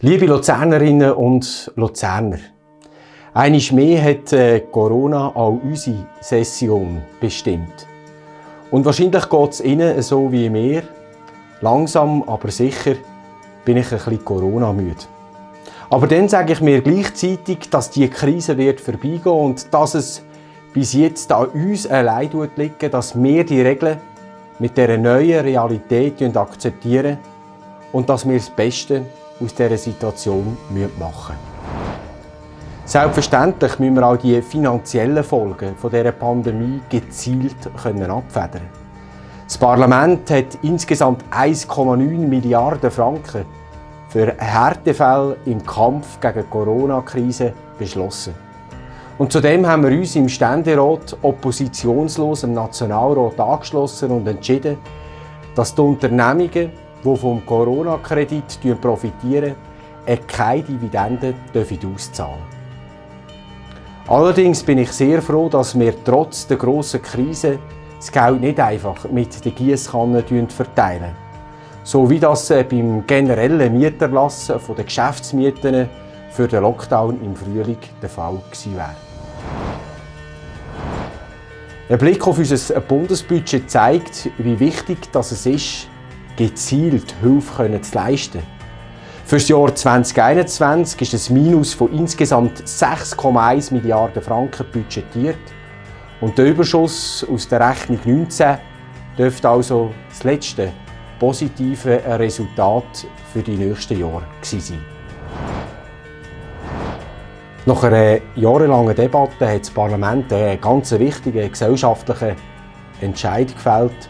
Liebe Luzernerinnen und Luzerner, einiges mehr hat äh, Corona auch unsere Session bestimmt. Und wahrscheinlich geht es Ihnen so wie mir. Langsam, aber sicher bin ich ein bisschen Corona-müde. Aber dann sage ich mir gleichzeitig, dass die Krise wird vorbeigehen und dass es bis jetzt an uns allein liegt, dass wir die Regeln mit dieser neuen Realität akzeptieren und dass wir das Beste aus dieser Situation machen müssen. Selbstverständlich müssen wir auch die finanziellen Folgen dieser Pandemie gezielt abfedern. Das Parlament hat insgesamt 1,9 Milliarden Franken für Härtefälle im Kampf gegen die Corona-Krise beschlossen. Und zudem haben wir uns im Ständerat oppositionslos im Nationalrat angeschlossen und entschieden, dass die Unternehmungen die vom Corona-Kredit profitieren, keine Dividenden auszahlen Allerdings bin ich sehr froh, dass wir trotz der grossen Krise das Geld nicht einfach mit der Giesskanne verteilen. So wie das äh, beim generellen Mieterlass der Geschäftsmieten für den Lockdown im Frühling der Fall gewesen wäre. Ein Blick auf unser Bundesbudget zeigt, wie wichtig es ist, gezielt Hilfe zu leisten. Für das Jahr 2021 ist ein Minus von insgesamt 6,1 Milliarden Franken budgetiert. Und der Überschuss aus der Rechnung 19 dürfte also das letzte positive Resultat für die nächsten Jahre sein. Nach einer jahrelangen Debatte hat das Parlament einen ganz wichtigen gesellschaftlichen Entscheid gefällt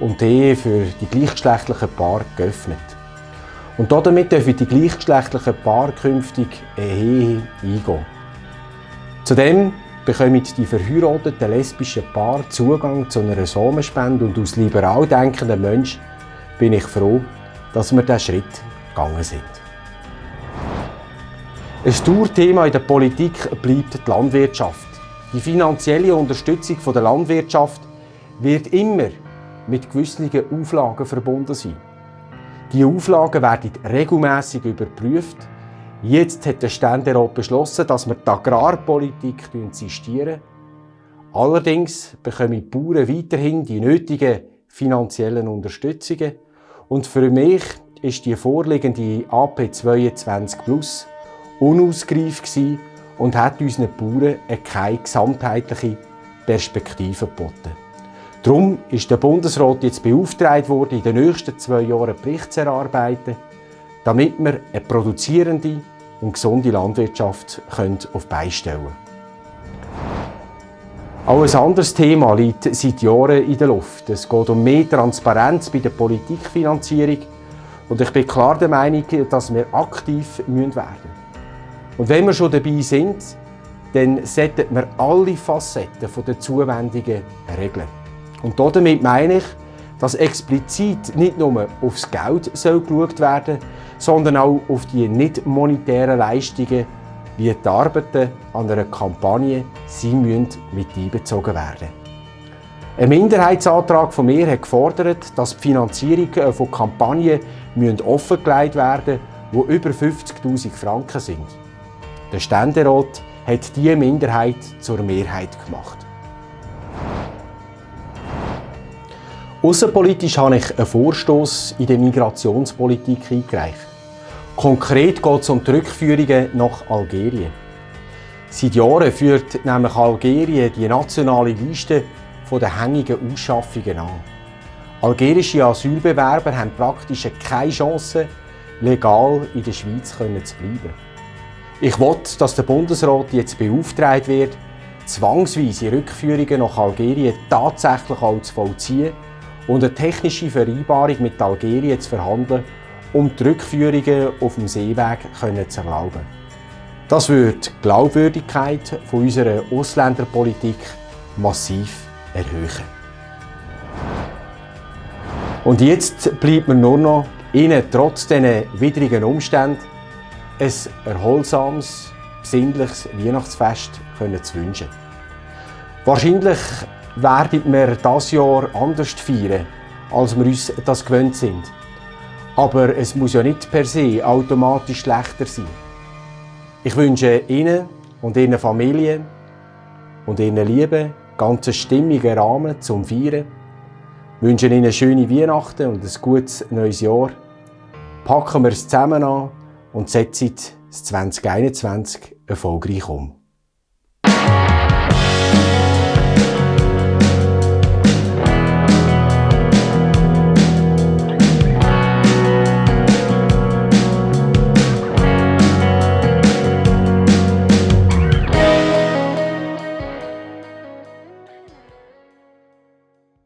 und die Ehe für die gleichgeschlechtlichen Paare geöffnet. Und damit dürfen die gleichgeschlechtlichen Paare künftig eine Ehe eingehen. Zudem bekommen die verheirateten lesbischen Paare Zugang zu einer Samenspende und als liberal denkender Mensch bin ich froh, dass wir diesen Schritt gegangen sind. Ein Tourthema in der Politik bleibt die Landwirtschaft. Die finanzielle Unterstützung der Landwirtschaft wird immer mit gewissen Auflagen verbunden sein. Die Auflagen werden regelmäßig überprüft. Jetzt hat der Ständerat beschlossen, dass wir die Agrarpolitik insistieren. Allerdings bekommen die Bauern weiterhin die nötigen finanziellen Unterstützungen. Und für mich ist die vorliegende AP 22 Plus unausgereift und hat unseren Bauern keine gesamtheitliche Perspektive geboten. Darum ist der Bundesrat jetzt beauftragt worden, in den nächsten zwei Jahren Bericht zu erarbeiten, damit wir eine produzierende und gesunde Landwirtschaft auf beistellen können. Auch ein anderes Thema liegt seit Jahren in der Luft. Es geht um mehr Transparenz bei der Politikfinanzierung und ich bin klar der Meinung, dass wir aktiv werden müssen. Und wenn wir schon dabei sind, dann sollten wir alle Facetten der Zuwendungen regeln. Und damit meine ich, dass explizit nicht nur aufs Geld soll geschaut werden sondern auch auf die nicht monetären Leistungen, wie die Arbeiten an einer Kampagne, sie müssen mit einbezogen werden. Ein Minderheitsantrag von mir hat gefordert, dass die Finanzierung von Kampagnen offengelegt werden müssen, die über 50'000 Franken sind. Der Ständerat hat diese Minderheit zur Mehrheit gemacht. Außenpolitisch habe ich einen Vorstoß in der Migrationspolitik eingereicht. Konkret geht es um die Rückführungen nach Algerien. Seit Jahren führt nämlich Algerien die nationale Liste der hängigen Ausschaffungen an. Algerische Asylbewerber haben praktisch keine Chance, legal in der Schweiz zu bleiben. Ich will, dass der Bundesrat jetzt beauftragt wird, zwangsweise Rückführungen nach Algerien tatsächlich auch zu vollziehen und eine technische Vereinbarung mit Algerien zu verhandeln, um die Rückführungen auf dem Seeweg zu erlauben. Das wird die Glaubwürdigkeit unserer Ausländerpolitik massiv erhöhen. Und jetzt bleibt mir nur noch, Ihnen trotz diesen widrigen Umständen ein erholsames, besinnliches Weihnachtsfest zu wünschen. Wahrscheinlich werden wir das Jahr anders feiern, als wir uns das gewöhnt sind. Aber es muss ja nicht per se automatisch schlechter sein. Ich wünsche Ihnen und Ihren Familien und Ihren Lieben ganz einen stimmigen Rahmen zum Feiern. Ich wünsche Ihnen schöne Weihnachten und ein gutes neues Jahr. Packen wir es zusammen an und setzen es 2021 erfolgreich um.